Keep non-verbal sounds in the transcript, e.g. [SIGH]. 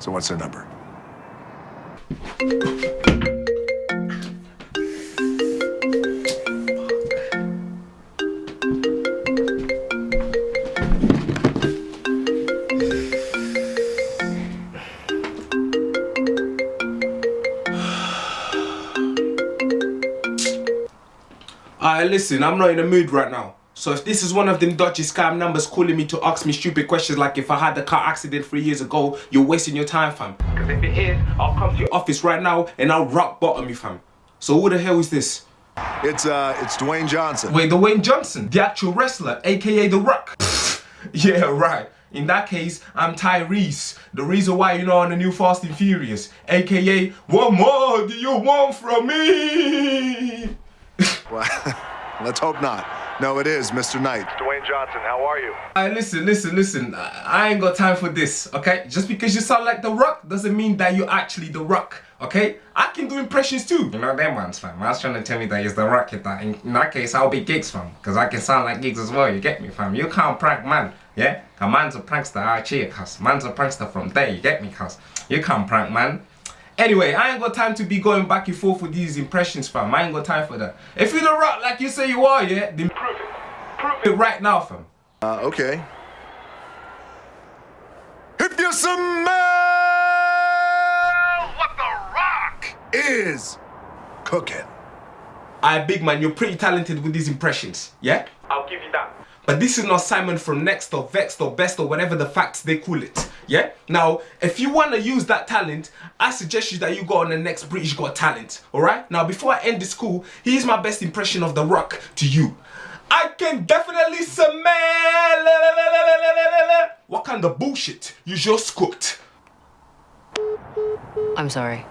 So what's their number? Alright, listen, I'm not in the mood right now. So if this is one of them dodgy scam numbers calling me to ask me stupid questions like if I had a car accident three years ago, you're wasting your time, fam. Because if it is, I'll come to your office right now and I'll rock bottom you, fam. So who the hell is this? It's uh, it's Dwayne Johnson. Wait, Dwayne Johnson, the actual wrestler, aka The Rock. [LAUGHS] yeah, right. In that case, I'm Tyrese, the reason why you're not on the new Fast and Furious, aka What more do you want from me? [LAUGHS] Well, [LAUGHS] let's hope not. No, it is Mr. Knight. Dwayne Johnson, how are you? Alright, listen, listen, listen. I I ain't got time for this, okay? Just because you sound like The Rock doesn't mean that you're actually The Rock, okay? I can do impressions too. You know them ones, fam. I was trying to tell me that he's The Rock. In that, in that case, I'll be Giggs, fam. Because I can sound like Giggs as well, you get me, fam? You can't prank man, yeah? A man's a prankster out here, cuz. Man's a prankster from there, you get me, cuz. You can't prank man. Anyway, I ain't got time to be going back and forth with these impressions, fam. I ain't got time for that. If you're The Rock like you say you are, yeah, then prove it. Prove it right now, fam. Uh, okay. If you smell what the rock is cooking. Alright, big man, you're pretty talented with these impressions, yeah? I'll give you that. But this is not Simon from Next or Vexed or Best or whatever the facts they call it, yeah? Now, if you want to use that talent, I suggest you that you go on the next British Got Talent, alright? Now, before I end this call, here's my best impression of The Rock to you. I can definitely smell what kind of bullshit you just cooked. I'm sorry.